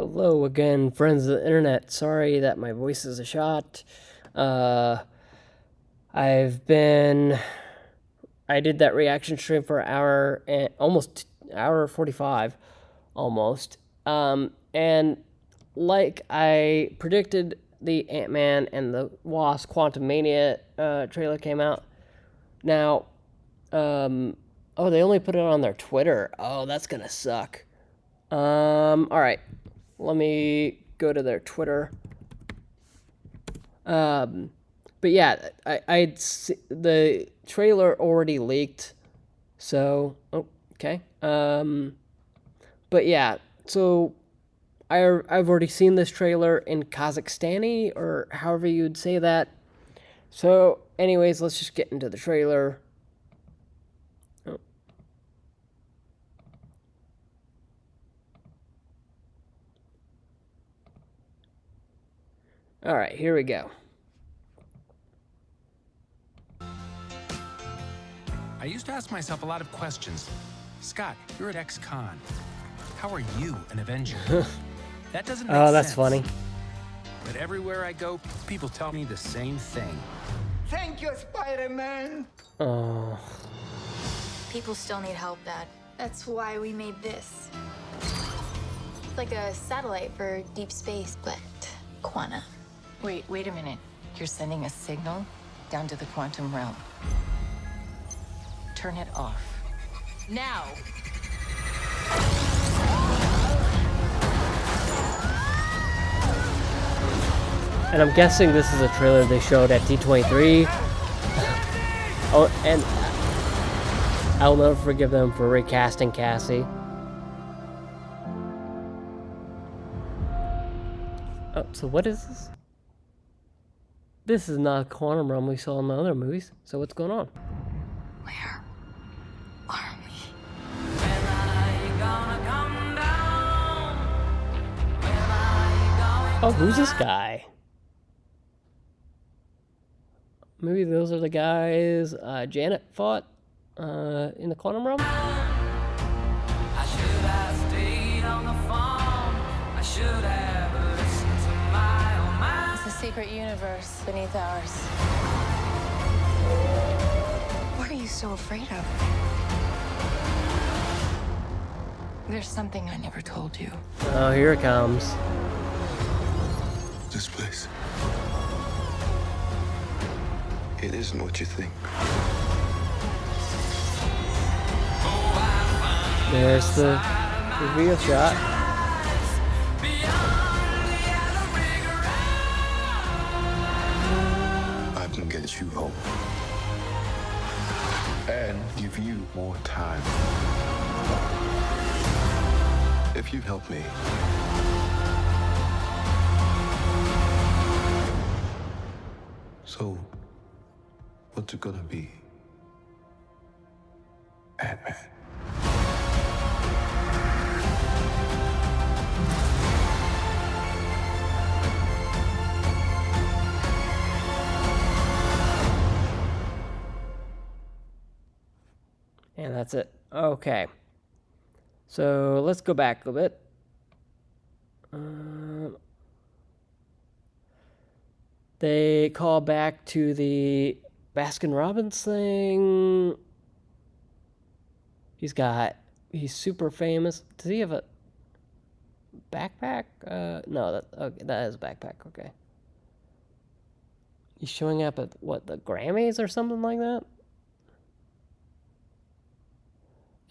Hello again, friends of the internet. Sorry that my voice is a shot. Uh, I've been. I did that reaction stream for an hour almost hour forty five, almost. Um, and like I predicted, the Ant Man and the Wasp Quantumania uh, trailer came out. Now, um, oh, they only put it on their Twitter. Oh, that's gonna suck. Um, all right, let me go to their Twitter. Um, but yeah, I I'd the trailer already leaked, so oh, okay. Um, but yeah, so I I've already seen this trailer in Kazakhstani or however you'd say that. So, anyways, let's just get into the trailer. All right, here we go. I used to ask myself a lot of questions. Scott, you're at ex-con. How are you an Avenger? that doesn't oh, make Oh, that's sense. funny. But everywhere I go, people tell me the same thing. Thank you, Spider-Man. Oh, People still need help, Dad. That's why we made this. It's like a satellite for deep space, but quantum. Wait, wait a minute. You're sending a signal down to the quantum realm. Turn it off. Now! and I'm guessing this is a trailer they showed at D23. Oh, and I'll never forgive them for recasting Cassie. Oh, so what is this? This is not a quantum realm we saw in the other movies. So what's going on? Where are we? Oh, who's this guy? Maybe those are the guys uh, Janet fought uh, in the quantum realm. Secret universe beneath ours. What are you so afraid of? There's something I never told you. Oh, here it comes. This place. It isn't what you think. There's the reveal shot. You home. And give you more time. If you help me. So, what's it gonna be? Ant-Man. That's it. Okay. So let's go back a bit. Um, they call back to the Baskin Robbins thing. He's got. He's super famous. Does he have a backpack? Uh, no, that okay, that is a backpack. Okay. He's showing up at what the Grammys or something like that.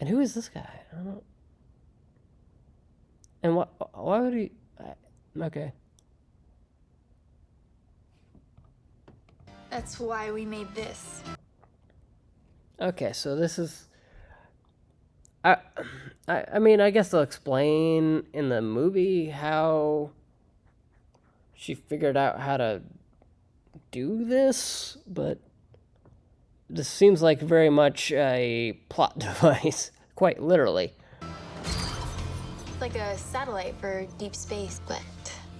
And who is this guy? I don't. And what? Why would he? I- Okay. That's why we made this. Okay, so this is. I, I, I mean, I guess they'll explain in the movie how she figured out how to do this, but this seems like very much a plot device, quite literally. Like a satellite for deep space, but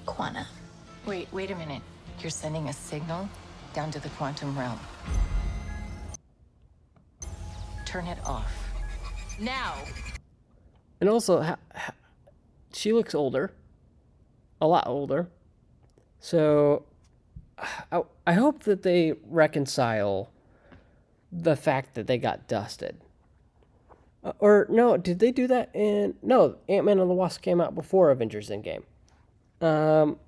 quantum. Wait, wait a minute. You're sending a signal down to the quantum realm. Turn it off. Now! And also, ha, ha, she looks older. a lot older. So I, I hope that they reconcile the fact that they got dusted. Uh, or no, did they do that in no? Ant Man and the Wasp came out before Avengers Endgame. Um,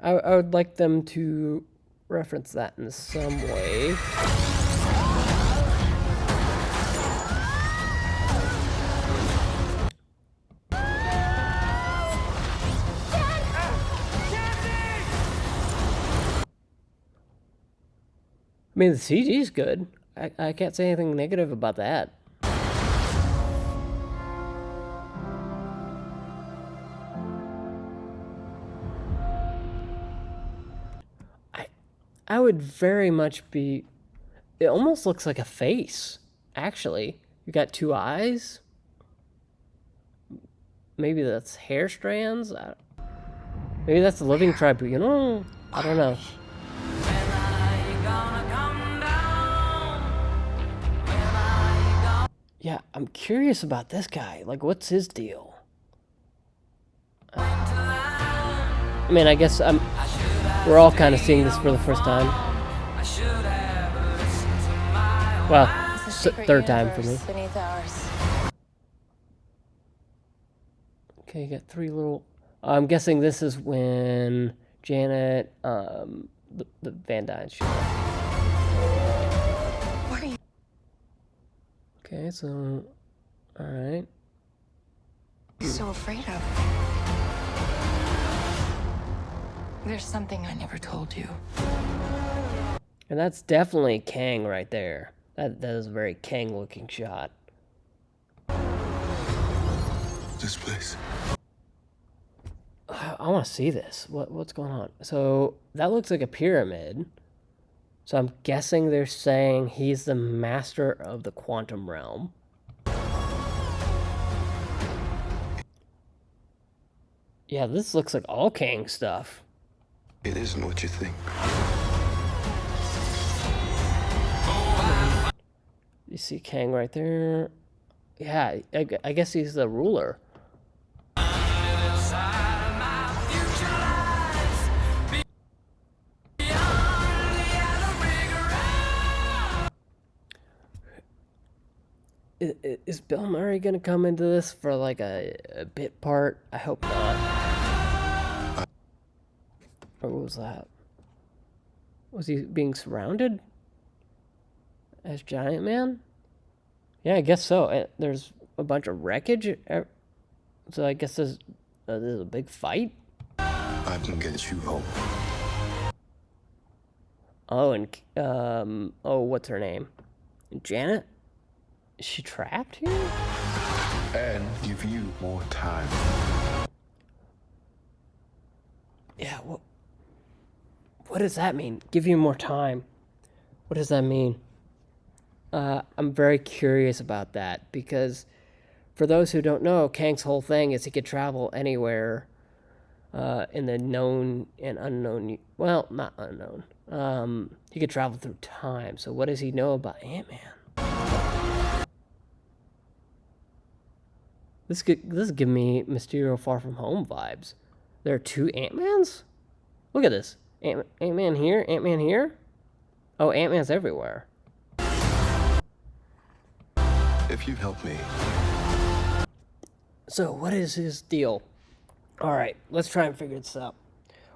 I, I would like them to reference that in some way. I mean, the CG is good. I, I can't say anything negative about that. I, I would very much be. It almost looks like a face, actually. You got two eyes. Maybe that's hair strands. I, maybe that's the living tribunal. I don't know. Yeah, I'm curious about this guy. Like, what's his deal? Uh, I mean, I guess I'm. We're all kind of seeing this for the first time. Well, third time for me. Okay, you got three little. I'm guessing this is when Janet, um, the, the Van Dyne show. Okay, so, all right. So afraid of. There's something I never told you. And that's definitely Kang right there. That that is a very Kang looking shot. This place. I, I want to see this. What what's going on? So that looks like a pyramid. So I'm guessing they're saying he's the master of the quantum realm. Yeah, this looks like all Kang stuff. It isn't what you think. You see Kang right there. Yeah, I, I guess he's the ruler. Is, is Bill Murray gonna come into this for like a, a bit part? I hope not. Or what was that? Was he being surrounded as Giant Man? Yeah, I guess so. Uh, There's a bunch of wreckage, so I guess there's, uh, there's a big fight. I can get you home. Oh, and um, oh, what's her name? Janet. Is she trapped here? And give you more time. Yeah. What? What does that mean? Give you more time. What does that mean? Uh, I'm very curious about that because, for those who don't know, Kang's whole thing is he could travel anywhere uh, in the known and unknown. Well, not unknown. Um, he could travel through time. So, what does he know about Ant Man? This could this is giving me Mysterio Far From Home vibes. There are two Ant Mans. Look at this. Ant Man here, Ant Man here. Oh, Ant Man's everywhere. If you help me, So, what is his deal? All right, let's try and figure this out.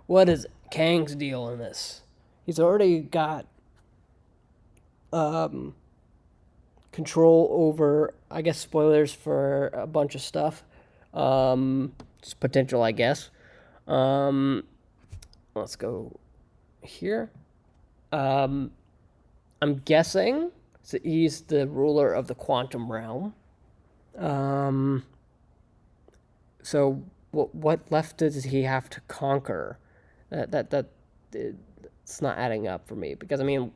What is Kang's deal in this? He's already got um, control over, I guess, spoilers for a bunch of stuff. Um, it's potential, I guess. Um, let's go here. Um, I'm guessing so he's the ruler of the quantum realm. Um, so what what left does he have to conquer? That that that it's not adding up for me because I mean,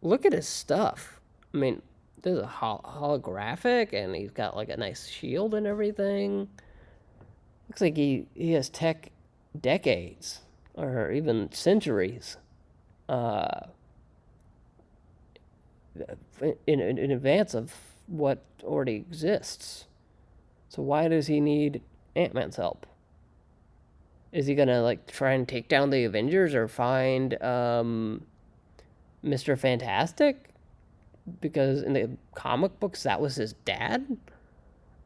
look at his stuff. I mean, there's a hol- holographic, and he's got like a nice shield and everything. Looks like he he has tech decades or even centuries. Uh, in, in, in advance of what already exists. So why does he need Ant Man's help? Is he gonna like try and take down the Avengers or find um, Mr. Fantastic? Because in the comic books, that was his dad.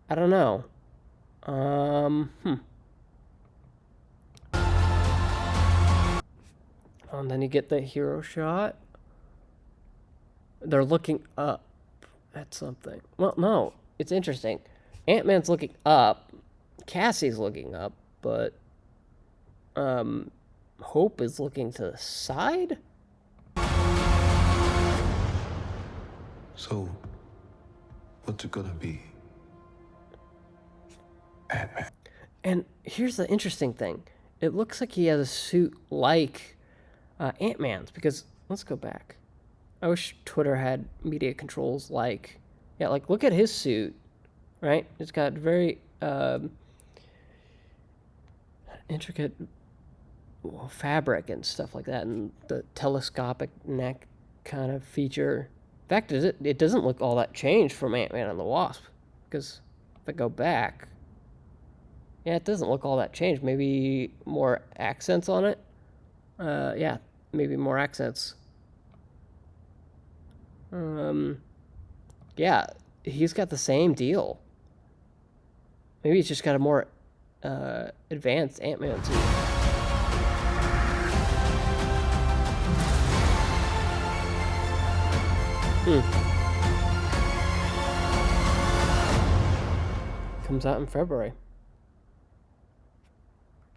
I don't know. Um, hmm. And then you get the hero shot. They're looking up at something. Well, no, it's interesting. Ant Man's looking up. Cassie's looking up, but um, Hope is looking to the side. So, what's it gonna be? Ant-Man. And here's the interesting thing. It looks like he has a suit like uh, Ant Man's because let's go back. I wish Twitter had media controls like, yeah, like look at his suit, right? It's got very um, intricate fabric and stuff like that, and the telescopic neck kind of feature. Fact, is it it doesn't look all that changed from Ant Man and the Wasp, because if I go back, yeah, it doesn't look all that changed. Maybe more accents on it. Uh, yeah, maybe more accents. Um, yeah, he's got the same deal. Maybe he's just got a more uh, advanced Ant Man suit. Hmm. Comes out in February.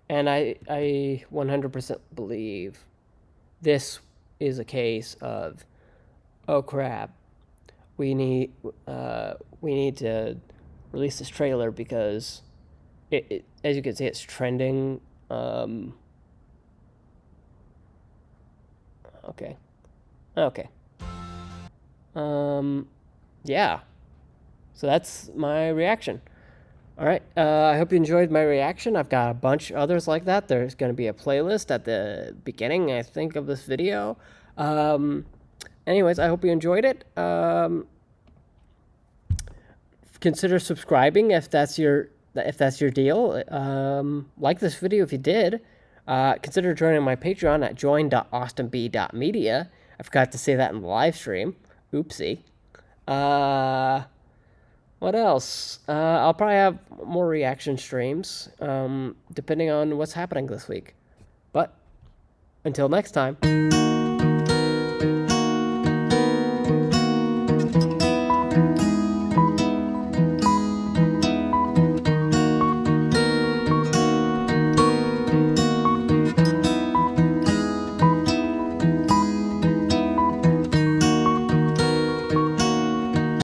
And I, I 100% believe this is a case of, oh crap, we need, uh, we need to release this trailer because, it, it as you can see, it's trending. Um, okay, okay. Um, yeah. So that's my reaction. All right. Uh, I hope you enjoyed my reaction. I've got a bunch others like that. There's going to be a playlist at the beginning, I think, of this video. Um, anyways, I hope you enjoyed it. Um, consider subscribing if that's your if that's your deal. Um, like this video if you did. Uh, consider joining my Patreon at join.austinb.media. I forgot to say that in the live stream. Oopsie. Uh, what else? Uh, I'll probably have more reaction streams, um, depending on what's happening this week. But until next time.